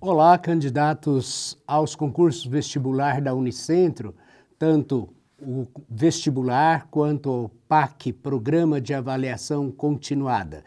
Olá, candidatos aos concursos vestibular da Unicentro, tanto o vestibular quanto o PAC, Programa de Avaliação Continuada.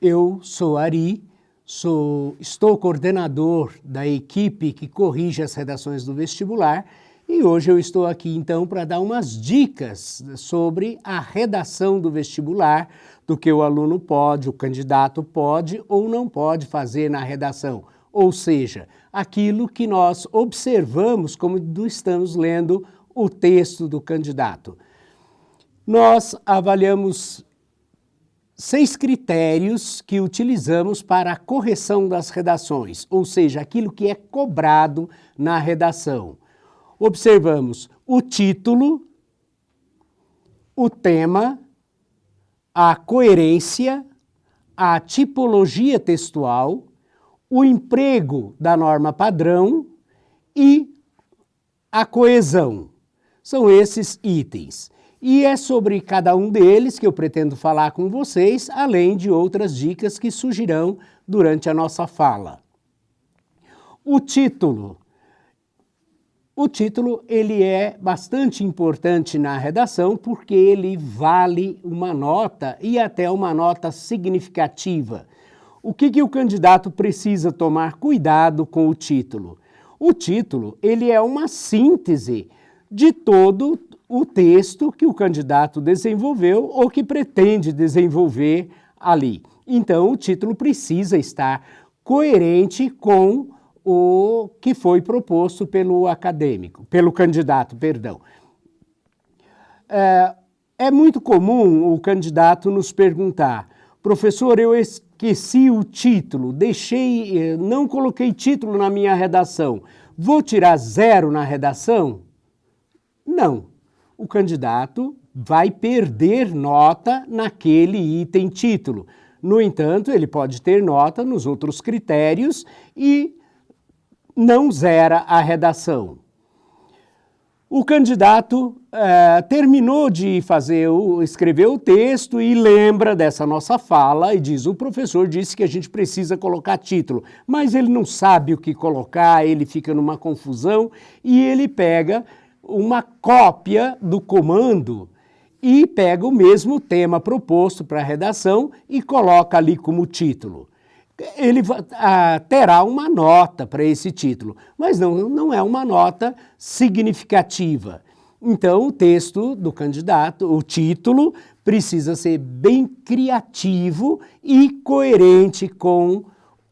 Eu sou Ari, sou, estou coordenador da equipe que corrige as redações do vestibular e hoje eu estou aqui então para dar umas dicas sobre a redação do vestibular, do que o aluno pode, o candidato pode ou não pode fazer na redação ou seja, aquilo que nós observamos como estamos lendo o texto do candidato. Nós avaliamos seis critérios que utilizamos para a correção das redações, ou seja, aquilo que é cobrado na redação. Observamos o título, o tema, a coerência, a tipologia textual, o emprego da norma padrão e a coesão. São esses itens. E é sobre cada um deles que eu pretendo falar com vocês, além de outras dicas que surgirão durante a nossa fala. O título. O título ele é bastante importante na redação porque ele vale uma nota e até uma nota significativa. O que, que o candidato precisa tomar cuidado com o título? O título ele é uma síntese de todo o texto que o candidato desenvolveu ou que pretende desenvolver ali. Então, o título precisa estar coerente com o que foi proposto pelo acadêmico, pelo candidato, perdão. É, é muito comum o candidato nos perguntar, professor, eu esqueci o título, deixei, eh, não coloquei título na minha redação, vou tirar zero na redação? Não. O candidato vai perder nota naquele item título. No entanto, ele pode ter nota nos outros critérios e não zera a redação. O candidato é, terminou de fazer o, escrever o texto e lembra dessa nossa fala e diz, o professor disse que a gente precisa colocar título, mas ele não sabe o que colocar, ele fica numa confusão e ele pega uma cópia do comando e pega o mesmo tema proposto para a redação e coloca ali como título ele ah, terá uma nota para esse título, mas não, não é uma nota significativa. Então, o texto do candidato, o título, precisa ser bem criativo e coerente com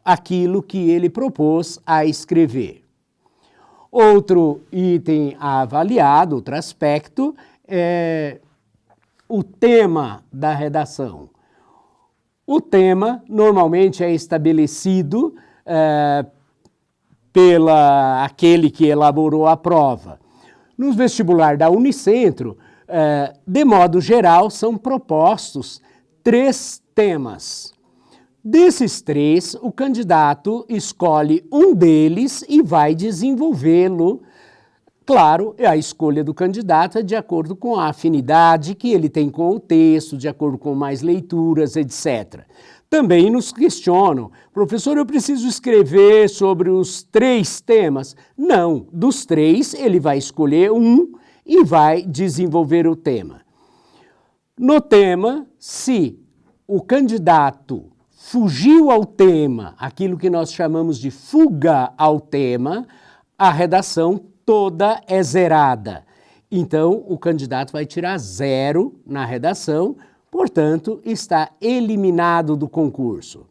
aquilo que ele propôs a escrever. Outro item avaliado, outro aspecto, é o tema da redação. O tema normalmente é estabelecido é, pela aquele que elaborou a prova. No vestibular da Unicentro, é, de modo geral, são propostos três temas. Desses três, o candidato escolhe um deles e vai desenvolvê-lo Claro, a escolha do candidato é de acordo com a afinidade que ele tem com o texto, de acordo com mais leituras, etc. Também nos questionam, professor, eu preciso escrever sobre os três temas? Não, dos três ele vai escolher um e vai desenvolver o tema. No tema, se o candidato fugiu ao tema, aquilo que nós chamamos de fuga ao tema, a redação toda é zerada. Então, o candidato vai tirar zero na redação, portanto, está eliminado do concurso.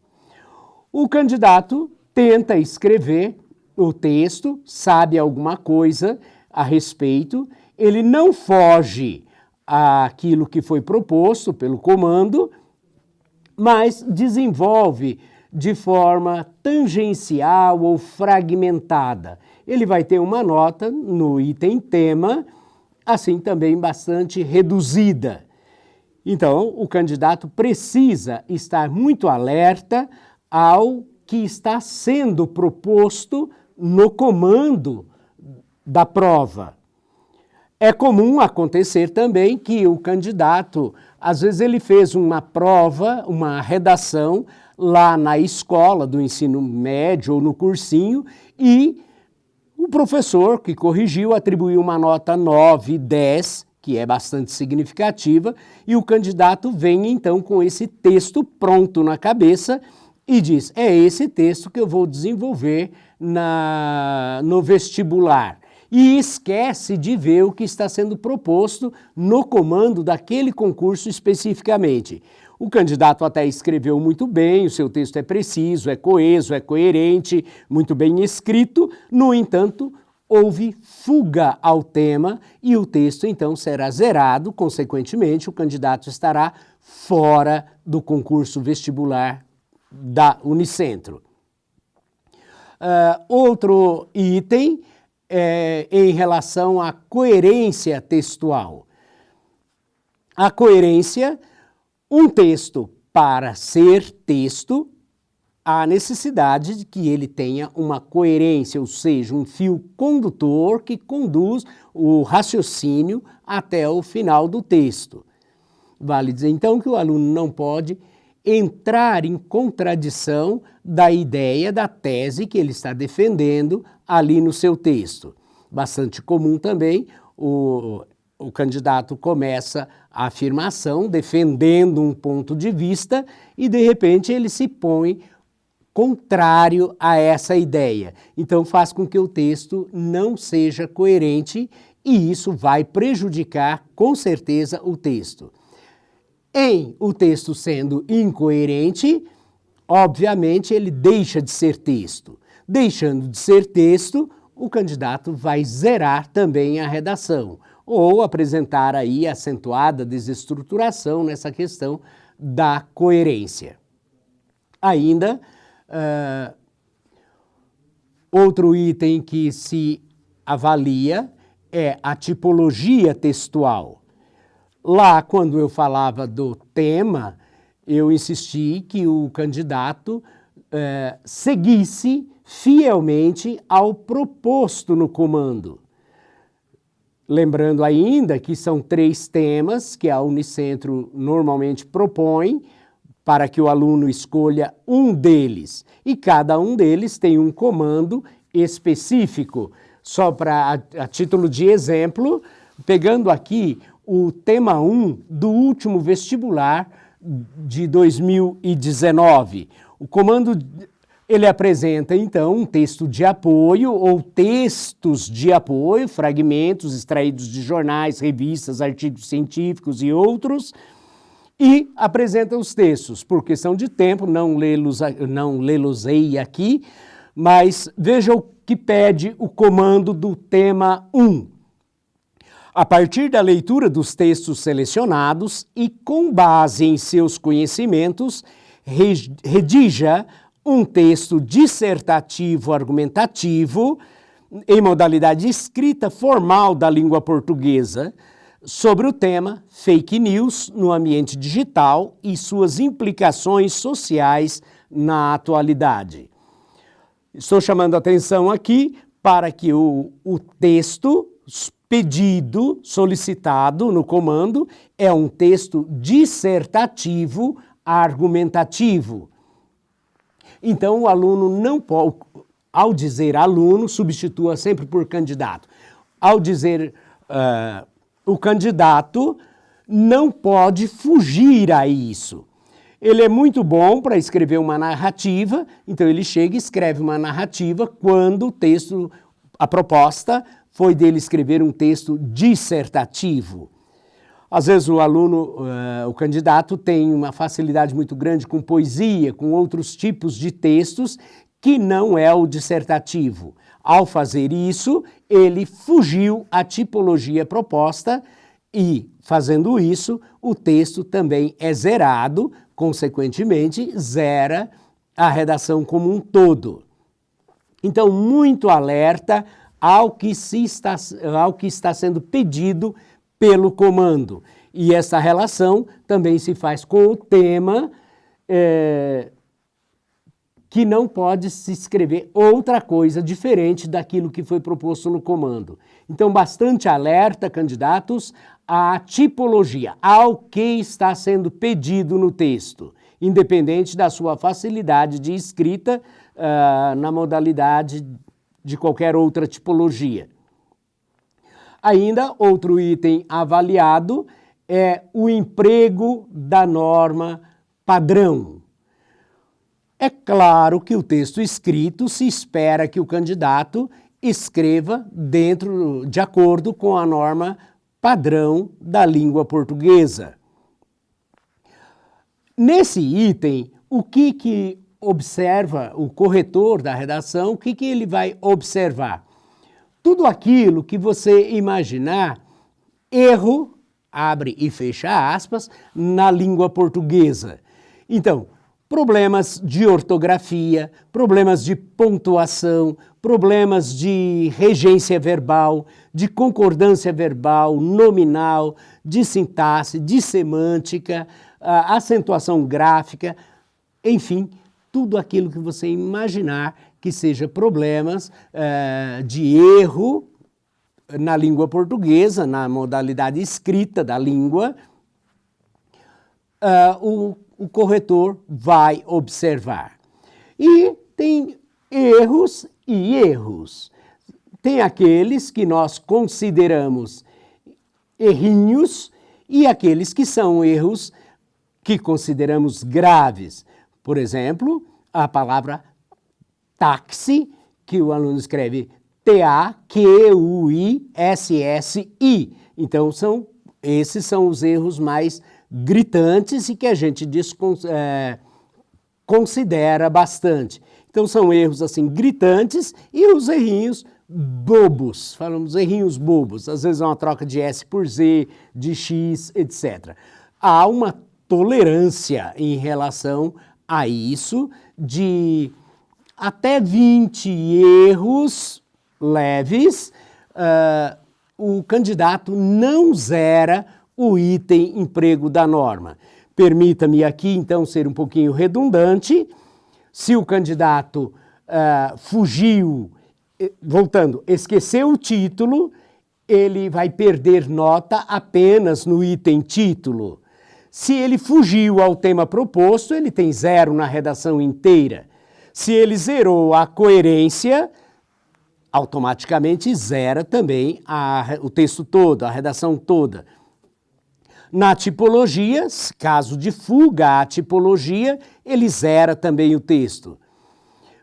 O candidato tenta escrever o texto, sabe alguma coisa a respeito, ele não foge àquilo que foi proposto pelo comando, mas desenvolve de forma tangencial ou fragmentada ele vai ter uma nota no item tema, assim também bastante reduzida. Então, o candidato precisa estar muito alerta ao que está sendo proposto no comando da prova. É comum acontecer também que o candidato, às vezes ele fez uma prova, uma redação lá na escola do ensino médio ou no cursinho e o professor que corrigiu atribuiu uma nota 9, 10, que é bastante significativa, e o candidato vem então com esse texto pronto na cabeça e diz, é esse texto que eu vou desenvolver na, no vestibular e esquece de ver o que está sendo proposto no comando daquele concurso especificamente. O candidato até escreveu muito bem, o seu texto é preciso, é coeso, é coerente, muito bem escrito, no entanto, houve fuga ao tema e o texto então será zerado, consequentemente o candidato estará fora do concurso vestibular da Unicentro. Uh, outro item é, em relação à coerência textual. A coerência, um texto para ser texto, há necessidade de que ele tenha uma coerência, ou seja, um fio condutor que conduz o raciocínio até o final do texto. Vale dizer então que o aluno não pode entrar em contradição da ideia, da tese que ele está defendendo ali no seu texto. Bastante comum também, o, o candidato começa afirmação defendendo um ponto de vista e de repente ele se põe contrário a essa ideia. Então faz com que o texto não seja coerente e isso vai prejudicar com certeza o texto. Em o texto sendo incoerente, obviamente ele deixa de ser texto. Deixando de ser texto, o candidato vai zerar também a redação ou apresentar aí acentuada desestruturação nessa questão da coerência. Ainda, uh, outro item que se avalia é a tipologia textual. Lá, quando eu falava do tema, eu insisti que o candidato uh, seguisse fielmente ao proposto no comando. Lembrando ainda que são três temas que a Unicentro normalmente propõe para que o aluno escolha um deles. E cada um deles tem um comando específico. Só para, a, a título de exemplo, pegando aqui o tema 1 do último vestibular de 2019. O comando ele apresenta, então, um texto de apoio ou textos de apoio, fragmentos extraídos de jornais, revistas, artigos científicos e outros, e apresenta os textos. Por questão de tempo, não lê-los não lê aqui, mas veja o que pede o comando do tema 1. A partir da leitura dos textos selecionados e com base em seus conhecimentos, redija um texto dissertativo argumentativo em modalidade escrita formal da língua portuguesa sobre o tema fake news no ambiente digital e suas implicações sociais na atualidade. Estou chamando a atenção aqui para que o, o texto pedido, solicitado no comando, é um texto dissertativo argumentativo então, o aluno não pode, ao dizer aluno, substitua sempre por candidato. Ao dizer uh, o candidato, não pode fugir a isso. Ele é muito bom para escrever uma narrativa, então ele chega e escreve uma narrativa quando o texto, a proposta foi dele escrever um texto dissertativo. Às vezes o aluno, uh, o candidato tem uma facilidade muito grande com poesia, com outros tipos de textos, que não é o dissertativo. Ao fazer isso, ele fugiu à tipologia proposta e, fazendo isso, o texto também é zerado, consequentemente, zera a redação como um todo. Então, muito alerta ao que, se está, ao que está sendo pedido pelo comando. E essa relação também se faz com o tema, é, que não pode se escrever outra coisa diferente daquilo que foi proposto no comando. Então, bastante alerta, candidatos, à tipologia, ao que está sendo pedido no texto, independente da sua facilidade de escrita uh, na modalidade de qualquer outra tipologia. Ainda, outro item avaliado é o emprego da norma padrão. É claro que o texto escrito se espera que o candidato escreva dentro, de acordo com a norma padrão da língua portuguesa. Nesse item, o que, que observa o corretor da redação, o que, que ele vai observar? Tudo aquilo que você imaginar erro, abre e fecha aspas, na língua portuguesa. Então, problemas de ortografia, problemas de pontuação, problemas de regência verbal, de concordância verbal, nominal, de sintaxe, de semântica, acentuação gráfica, enfim, tudo aquilo que você imaginar que seja problemas uh, de erro na língua portuguesa, na modalidade escrita da língua, uh, o o corretor vai observar. E tem erros e erros. Tem aqueles que nós consideramos errinhos e aqueles que são erros que consideramos graves. Por exemplo, a palavra táxi, que o aluno escreve T-A-Q-U-I-S-S-I. Então, são, esses são os erros mais gritantes e que a gente é, considera bastante. Então são erros assim gritantes e os errinhos bobos, falamos errinhos bobos, às vezes é uma troca de S por Z, de X, etc. Há uma tolerância em relação a isso de até 20 erros leves, uh, o candidato não zera o item emprego da norma. Permita-me aqui, então, ser um pouquinho redundante. Se o candidato uh, fugiu, voltando, esqueceu o título, ele vai perder nota apenas no item título. Se ele fugiu ao tema proposto, ele tem zero na redação inteira. Se ele zerou a coerência, automaticamente zera também a, o texto todo, a redação toda. Na tipologia, caso de fuga à tipologia, ele zera também o texto.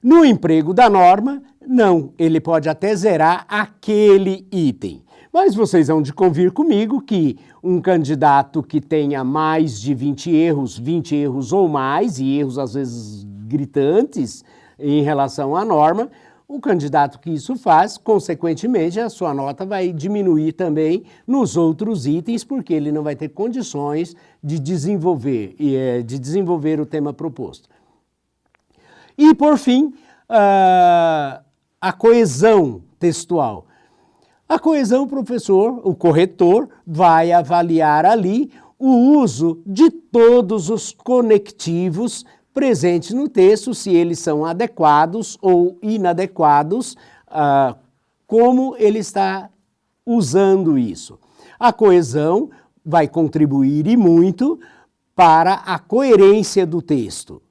No emprego da norma, não, ele pode até zerar aquele item. Mas vocês vão de convir comigo que um candidato que tenha mais de 20 erros, 20 erros ou mais, e erros às vezes gritantes em relação à norma, o candidato que isso faz, consequentemente, a sua nota vai diminuir também nos outros itens, porque ele não vai ter condições de desenvolver, eh, de desenvolver o tema proposto. E, por fim, a coesão textual. A coesão, professor, o corretor, vai avaliar ali o uso de todos os conectivos presentes no texto, se eles são adequados ou inadequados, ah, como ele está usando isso. A coesão vai contribuir e muito para a coerência do texto.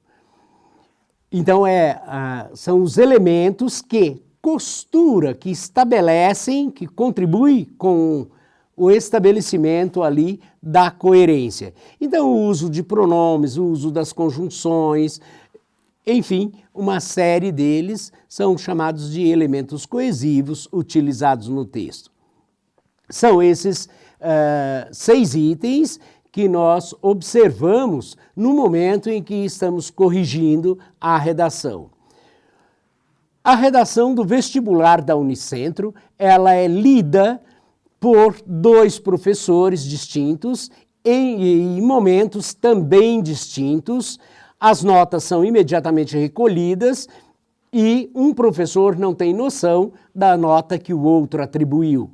Então, é, ah, são os elementos que costura, que estabelecem, que contribuem com o estabelecimento ali da coerência. Então, o uso de pronomes, o uso das conjunções, enfim, uma série deles são chamados de elementos coesivos utilizados no texto. São esses uh, seis itens que nós observamos no momento em que estamos corrigindo a redação. A redação do vestibular da Unicentro, ela é lida por dois professores distintos em, em momentos também distintos. As notas são imediatamente recolhidas e um professor não tem noção da nota que o outro atribuiu.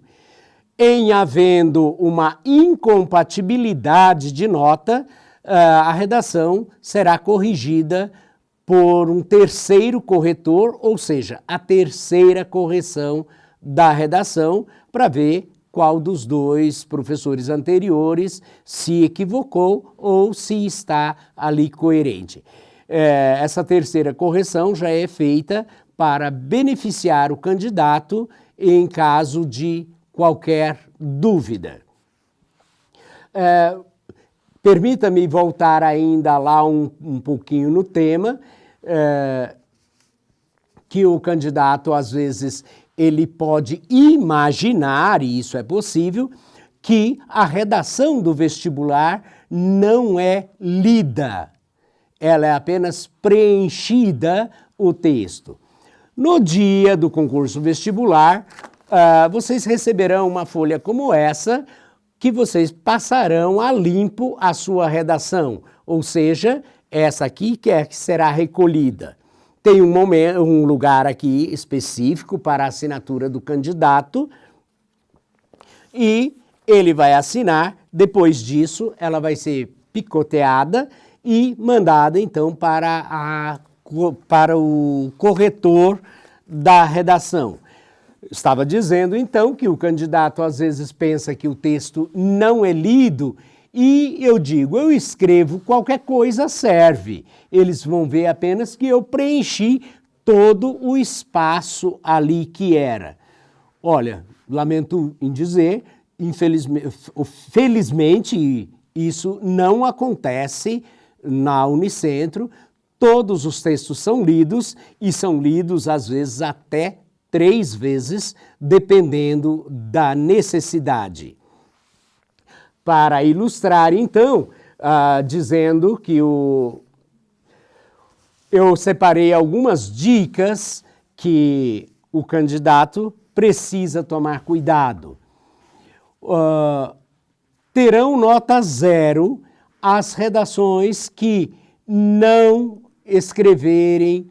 Em havendo uma incompatibilidade de nota, a redação será corrigida por um terceiro corretor, ou seja, a terceira correção da redação, para ver qual dos dois professores anteriores se equivocou ou se está ali coerente. É, essa terceira correção já é feita para beneficiar o candidato em caso de qualquer dúvida. É, Permita-me voltar ainda lá um, um pouquinho no tema, é, que o candidato, às vezes, ele pode imaginar, e isso é possível, que a redação do vestibular não é lida, ela é apenas preenchida o texto. No dia do concurso vestibular, uh, vocês receberão uma folha como essa, que vocês passarão a limpo a sua redação, ou seja, essa aqui que é que será recolhida. Tem um, momento, um lugar aqui específico para a assinatura do candidato e ele vai assinar, depois disso ela vai ser picoteada e mandada então para, a, para o corretor da redação. Estava dizendo então que o candidato às vezes pensa que o texto não é lido e eu digo, eu escrevo qualquer coisa serve. Eles vão ver apenas que eu preenchi todo o espaço ali que era. Olha, lamento em dizer, infelizmente, felizmente isso não acontece na Unicentro. Todos os textos são lidos e são lidos às vezes até três vezes, dependendo da necessidade. Para ilustrar, então, uh, dizendo que o, eu separei algumas dicas que o candidato precisa tomar cuidado. Uh, terão nota zero as redações que não escreverem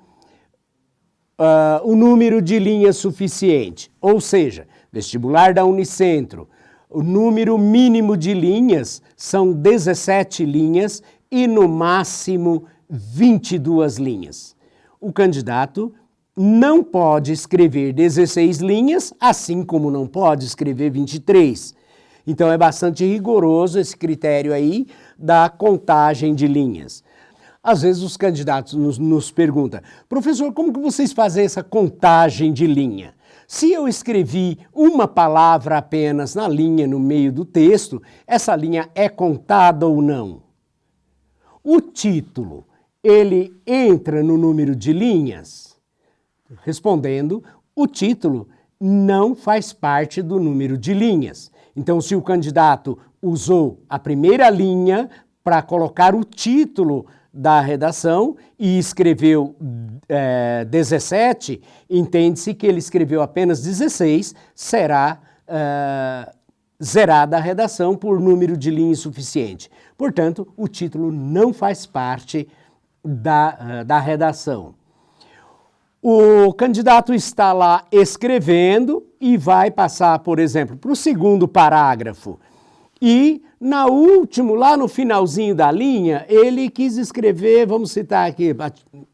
uh, o número de linhas suficiente, ou seja, vestibular da Unicentro, o número mínimo de linhas são 17 linhas e no máximo 22 linhas. O candidato não pode escrever 16 linhas, assim como não pode escrever 23. Então é bastante rigoroso esse critério aí da contagem de linhas. Às vezes os candidatos nos, nos perguntam, professor, como que vocês fazem essa contagem de linha? Se eu escrevi uma palavra apenas na linha no meio do texto, essa linha é contada ou não? O título, ele entra no número de linhas? Respondendo, o título não faz parte do número de linhas. Então, se o candidato usou a primeira linha para colocar o título da redação e escreveu é, 17, entende-se que ele escreveu apenas 16, será é, zerada a redação por número de linha insuficiente. Portanto, o título não faz parte da, é, da redação. O candidato está lá escrevendo e vai passar, por exemplo, para o segundo parágrafo. E na último, lá no finalzinho da linha, ele quis escrever, vamos citar aqui,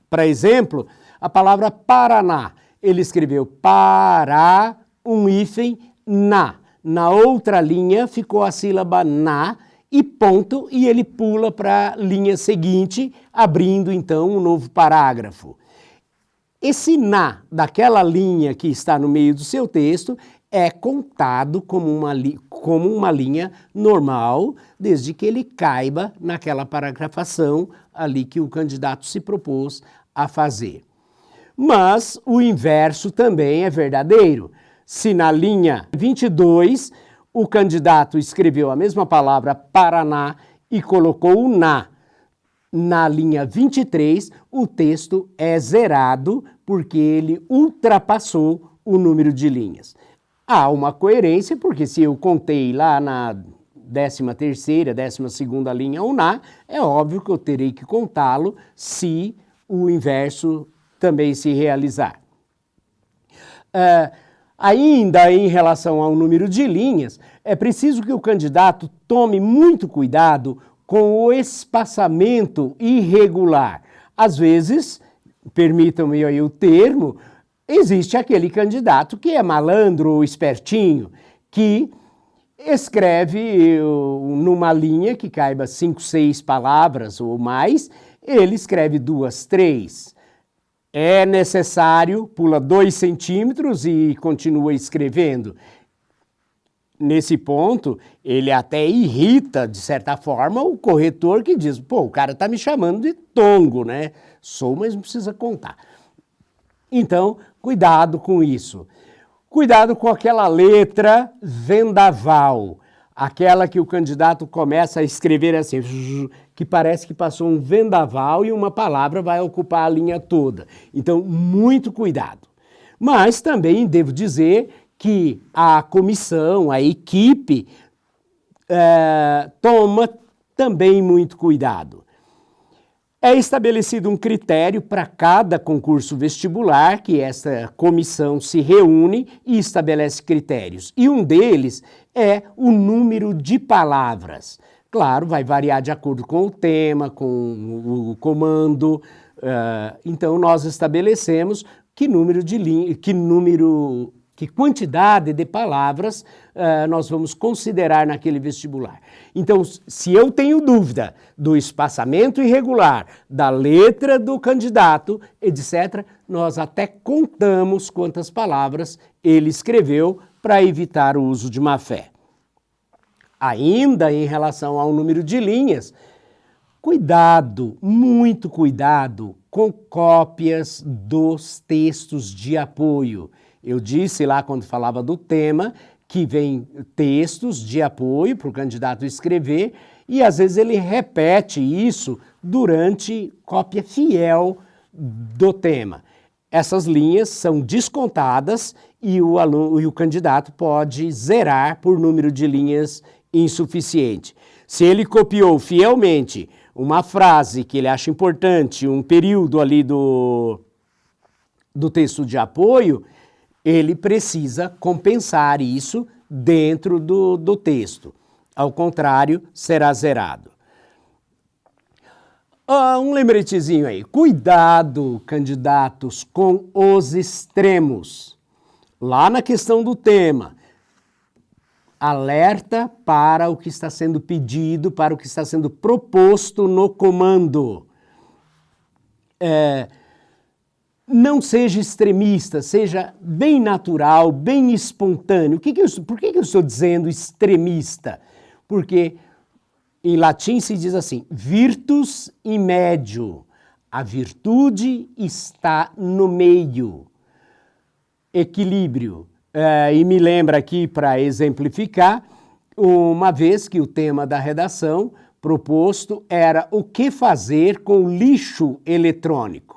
para exemplo, a palavra Paraná. Ele escreveu para, um hífen, na. Na outra linha ficou a sílaba na e ponto, e ele pula para a linha seguinte, abrindo então um novo parágrafo. Esse na daquela linha que está no meio do seu texto é contado como uma, como uma linha normal, desde que ele caiba naquela paragrafação ali que o candidato se propôs a fazer. Mas o inverso também é verdadeiro. Se na linha 22 o candidato escreveu a mesma palavra Paraná e colocou o na na linha 23, o texto é zerado porque ele ultrapassou o número de linhas. Há uma coerência, porque se eu contei lá na 13 terceira, 12 segunda linha ou na, é óbvio que eu terei que contá-lo se o inverso também se realizar. Uh, ainda em relação ao número de linhas, é preciso que o candidato tome muito cuidado com o espaçamento irregular. Às vezes, permitam-me aí o termo, existe aquele candidato que é malandro espertinho, que escreve numa linha que caiba cinco, seis palavras ou mais, ele escreve duas, três. É necessário, pula dois centímetros e continua escrevendo. Nesse ponto, ele até irrita, de certa forma, o corretor que diz, pô, o cara está me chamando de tongo, né? Sou, mas não precisa contar. Então, cuidado com isso. Cuidado com aquela letra vendaval, aquela que o candidato começa a escrever assim, que parece que passou um vendaval e uma palavra vai ocupar a linha toda. Então, muito cuidado. Mas também devo dizer que a comissão, a equipe, é, toma também muito cuidado. É estabelecido um critério para cada concurso vestibular, que essa comissão se reúne e estabelece critérios. E um deles é o número de palavras. Claro, vai variar de acordo com o tema, com o comando. Uh, então, nós estabelecemos que número de que número que quantidade de palavras uh, nós vamos considerar naquele vestibular. Então, se eu tenho dúvida do espaçamento irregular, da letra do candidato, etc., nós até contamos quantas palavras ele escreveu para evitar o uso de má fé. Ainda em relação ao número de linhas, cuidado, muito cuidado com cópias dos textos de apoio. Eu disse lá quando falava do tema que vem textos de apoio para o candidato escrever e às vezes ele repete isso durante cópia fiel do tema. Essas linhas são descontadas e o, aluno, e o candidato pode zerar por número de linhas insuficiente. Se ele copiou fielmente uma frase que ele acha importante, um período ali do, do texto de apoio, ele precisa compensar isso dentro do, do texto. Ao contrário, será zerado. Ah, um lembretezinho aí. Cuidado, candidatos, com os extremos. Lá na questão do tema, alerta para o que está sendo pedido, para o que está sendo proposto no comando. É, não seja extremista, seja bem natural, bem espontâneo. Que que eu, por que, que eu estou dizendo extremista? Porque em latim se diz assim, virtus in medio, a virtude está no meio, equilíbrio. É, e me lembra aqui, para exemplificar, uma vez que o tema da redação proposto era o que fazer com lixo eletrônico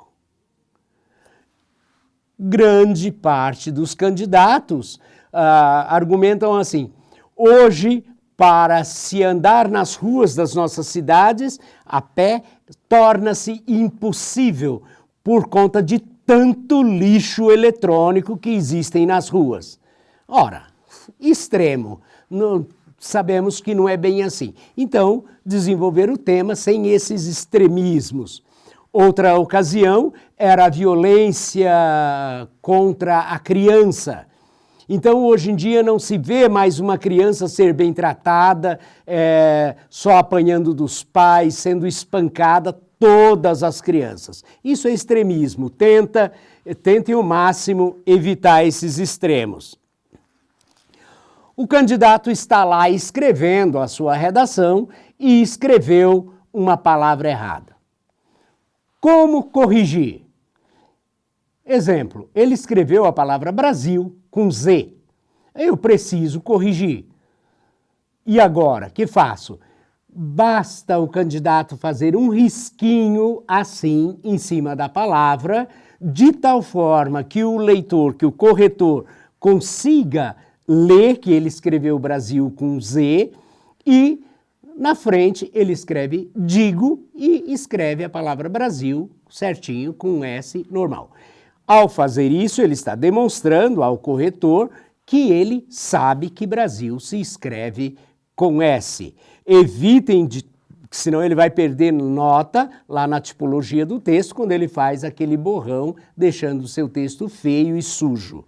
grande parte dos candidatos uh, argumentam assim, hoje para se andar nas ruas das nossas cidades a pé torna-se impossível por conta de tanto lixo eletrônico que existem nas ruas. Ora, extremo, sabemos que não é bem assim. Então, desenvolver o tema sem esses extremismos. Outra ocasião era a violência contra a criança. Então, hoje em dia, não se vê mais uma criança ser bem tratada, é, só apanhando dos pais, sendo espancada, todas as crianças. Isso é extremismo. Tenta, tentem o máximo evitar esses extremos. O candidato está lá escrevendo a sua redação e escreveu uma palavra errada. Como corrigir? Exemplo, ele escreveu a palavra Brasil com Z. Eu preciso corrigir. E agora, que faço? Basta o candidato fazer um risquinho assim em cima da palavra, de tal forma que o leitor, que o corretor consiga ler que ele escreveu Brasil com Z e na frente, ele escreve digo e escreve a palavra Brasil certinho com um S normal. Ao fazer isso, ele está demonstrando ao corretor que ele sabe que Brasil se escreve com S. Evitem de senão ele vai perder nota lá na tipologia do texto quando ele faz aquele borrão, deixando o seu texto feio e sujo.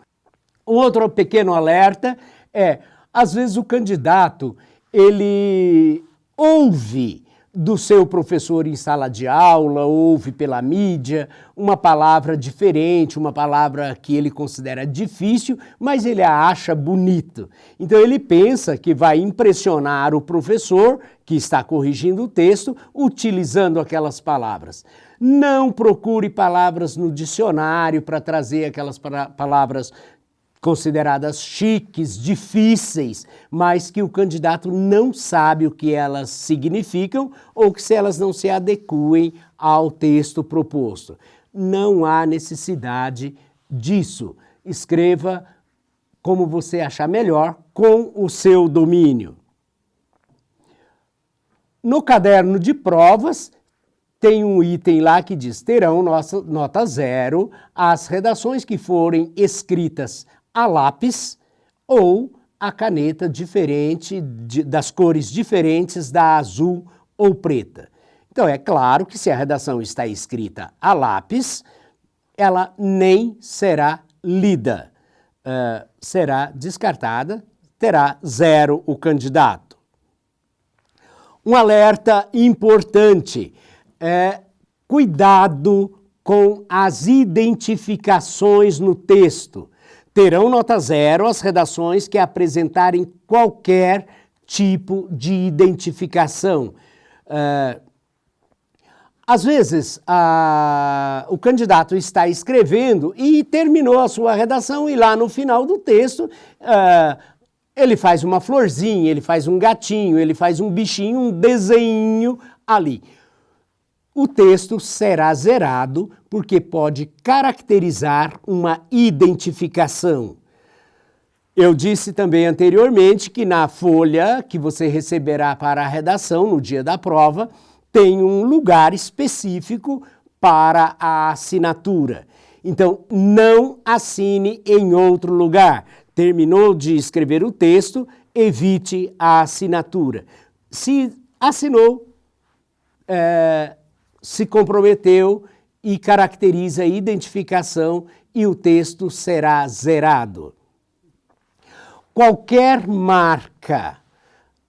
Outro pequeno alerta é, às vezes o candidato, ele ouve do seu professor em sala de aula, ouve pela mídia, uma palavra diferente, uma palavra que ele considera difícil, mas ele a acha bonito. Então ele pensa que vai impressionar o professor que está corrigindo o texto utilizando aquelas palavras. Não procure palavras no dicionário para trazer aquelas palavras consideradas chiques, difíceis, mas que o candidato não sabe o que elas significam ou que se elas não se adequem ao texto proposto. Não há necessidade disso. Escreva como você achar melhor com o seu domínio. No caderno de provas, tem um item lá que diz, terão nossa, nota zero as redações que forem escritas a lápis ou a caneta diferente, de, das cores diferentes da azul ou preta. Então é claro que se a redação está escrita a lápis, ela nem será lida, uh, será descartada, terá zero o candidato. Um alerta importante é cuidado com as identificações no texto. Terão nota zero as redações que apresentarem qualquer tipo de identificação. Uh, às vezes, o candidato está escrevendo e terminou a sua redação e lá no final do texto uh, ele faz uma florzinha, ele faz um gatinho, ele faz um bichinho, um desenho ali o texto será zerado porque pode caracterizar uma identificação. Eu disse também anteriormente que na folha que você receberá para a redação no dia da prova, tem um lugar específico para a assinatura. Então, não assine em outro lugar. Terminou de escrever o texto, evite a assinatura. Se assinou, é, se comprometeu e caracteriza a identificação e o texto será zerado. Qualquer marca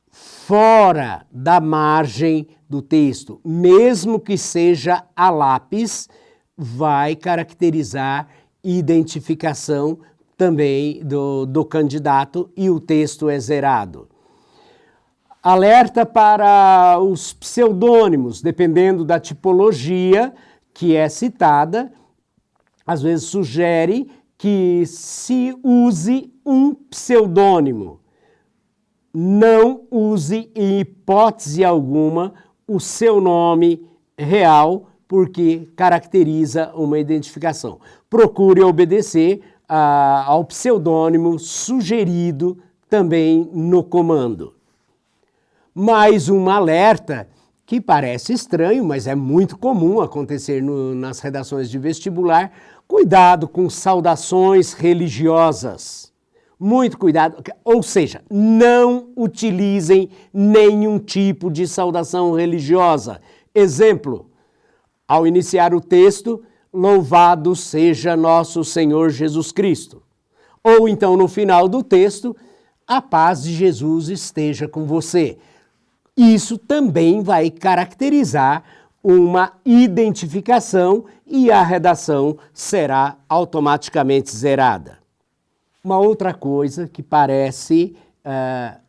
fora da margem do texto, mesmo que seja a lápis, vai caracterizar identificação também do, do candidato e o texto é zerado. Alerta para os pseudônimos, dependendo da tipologia que é citada, às vezes sugere que se use um pseudônimo. Não use em hipótese alguma o seu nome real, porque caracteriza uma identificação. Procure obedecer ah, ao pseudônimo sugerido também no comando mais um alerta que parece estranho, mas é muito comum acontecer no, nas redações de vestibular. Cuidado com saudações religiosas. Muito cuidado, ou seja, não utilizem nenhum tipo de saudação religiosa. Exemplo, ao iniciar o texto, louvado seja nosso Senhor Jesus Cristo. Ou então no final do texto, a paz de Jesus esteja com você. Isso também vai caracterizar uma identificação e a redação será automaticamente zerada. Uma outra coisa que parece uh,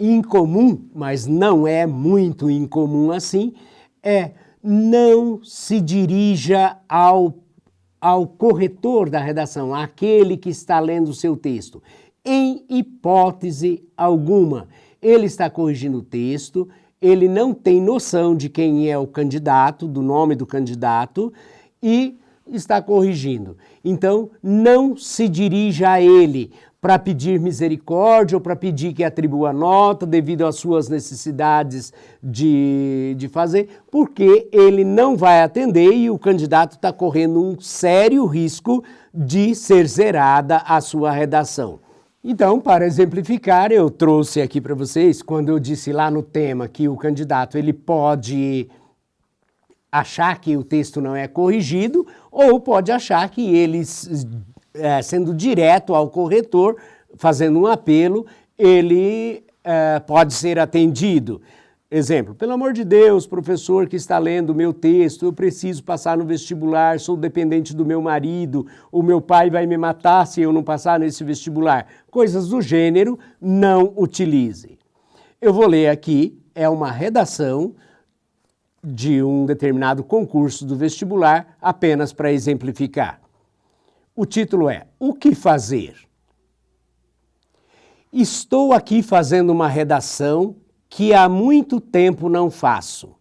incomum, mas não é muito incomum assim, é não se dirija ao, ao corretor da redação, aquele que está lendo o seu texto, em hipótese alguma ele está corrigindo o texto, ele não tem noção de quem é o candidato, do nome do candidato, e está corrigindo. Então, não se dirija a ele para pedir misericórdia ou para pedir que atribua nota devido às suas necessidades de, de fazer, porque ele não vai atender e o candidato está correndo um sério risco de ser zerada a sua redação. Então, para exemplificar, eu trouxe aqui para vocês, quando eu disse lá no tema que o candidato ele pode achar que o texto não é corrigido ou pode achar que ele, é, sendo direto ao corretor, fazendo um apelo, ele é, pode ser atendido. Exemplo, pelo amor de Deus, professor que está lendo o meu texto, eu preciso passar no vestibular, sou dependente do meu marido, o meu pai vai me matar se eu não passar nesse vestibular. Coisas do gênero, não utilize. Eu vou ler aqui, é uma redação de um determinado concurso do vestibular, apenas para exemplificar. O título é O que fazer? Estou aqui fazendo uma redação que há muito tempo não faço.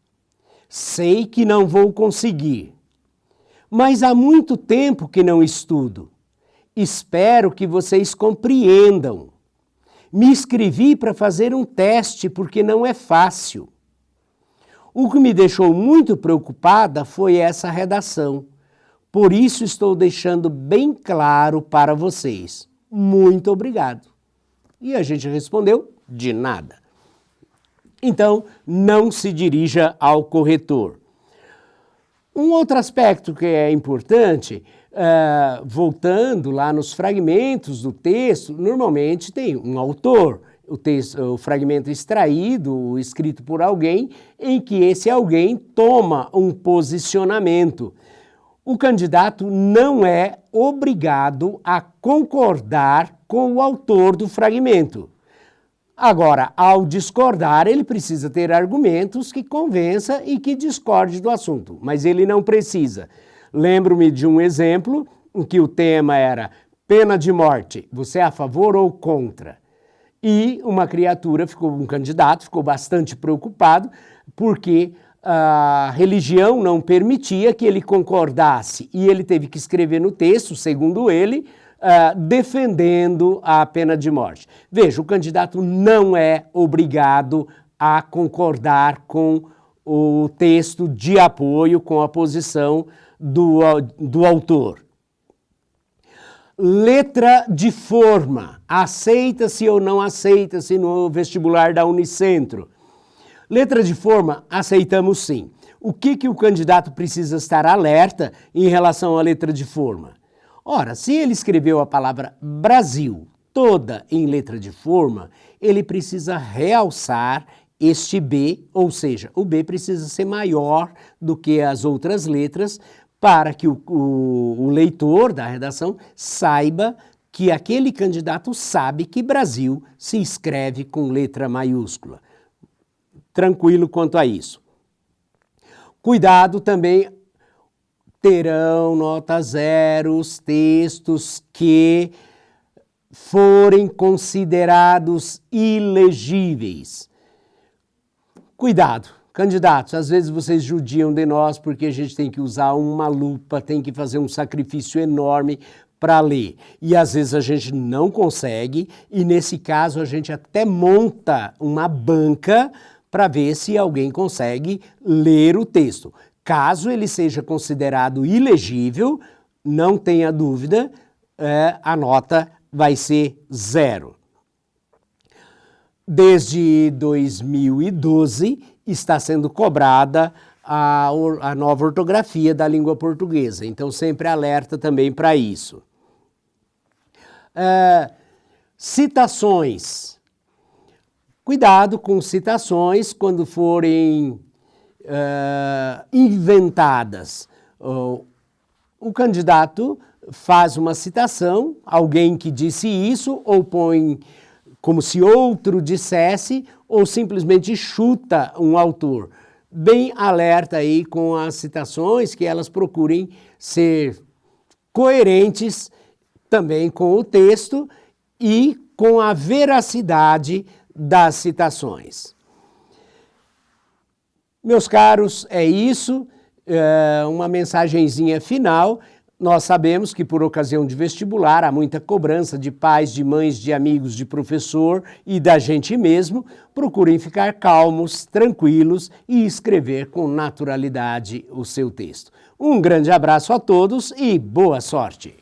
Sei que não vou conseguir, mas há muito tempo que não estudo. Espero que vocês compreendam. Me inscrevi para fazer um teste porque não é fácil. O que me deixou muito preocupada foi essa redação. Por isso estou deixando bem claro para vocês. Muito obrigado. E a gente respondeu, de nada. Então, não se dirija ao corretor. Um outro aspecto que é importante, uh, voltando lá nos fragmentos do texto, normalmente tem um autor, o, texto, o fragmento extraído, escrito por alguém, em que esse alguém toma um posicionamento. O candidato não é obrigado a concordar com o autor do fragmento. Agora, ao discordar, ele precisa ter argumentos que convença e que discorde do assunto, mas ele não precisa. Lembro-me de um exemplo em que o tema era pena de morte, você é a favor ou contra? E uma criatura, ficou um candidato, ficou bastante preocupado porque a religião não permitia que ele concordasse e ele teve que escrever no texto, segundo ele, uh, defendendo a pena de morte. Veja, o candidato não é obrigado a concordar com o texto de apoio, com a posição do, do autor. Letra de forma, aceita-se ou não aceita-se no vestibular da Unicentro. Letra de forma, aceitamos sim. O que, que o candidato precisa estar alerta em relação à letra de forma? Ora, se ele escreveu a palavra Brasil toda em letra de forma, ele precisa realçar este B, ou seja, o B precisa ser maior do que as outras letras para que o, o, o leitor da redação saiba que aquele candidato sabe que Brasil se escreve com letra maiúscula. Tranquilo quanto a isso. Cuidado também terão nota zero os textos que forem considerados ilegíveis. Cuidado, candidatos, às vezes vocês judiam de nós porque a gente tem que usar uma lupa, tem que fazer um sacrifício enorme para ler. E às vezes a gente não consegue, e nesse caso a gente até monta uma banca para ver se alguém consegue ler o texto. Caso ele seja considerado ilegível, não tenha dúvida, é, a nota vai ser zero. Desde 2012 está sendo cobrada a, a nova ortografia da língua portuguesa, então sempre alerta também para isso. É, citações. Cuidado com citações quando forem uh, inventadas. Uh, o candidato faz uma citação, alguém que disse isso, ou põe como se outro dissesse, ou simplesmente chuta um autor. Bem alerta aí com as citações, que elas procurem ser coerentes também com o texto e com a veracidade das citações. Meus caros, é isso, é uma mensagenzinha final. Nós sabemos que por ocasião de vestibular há muita cobrança de pais, de mães, de amigos, de professor e da gente mesmo. Procurem ficar calmos, tranquilos e escrever com naturalidade o seu texto. Um grande abraço a todos e boa sorte!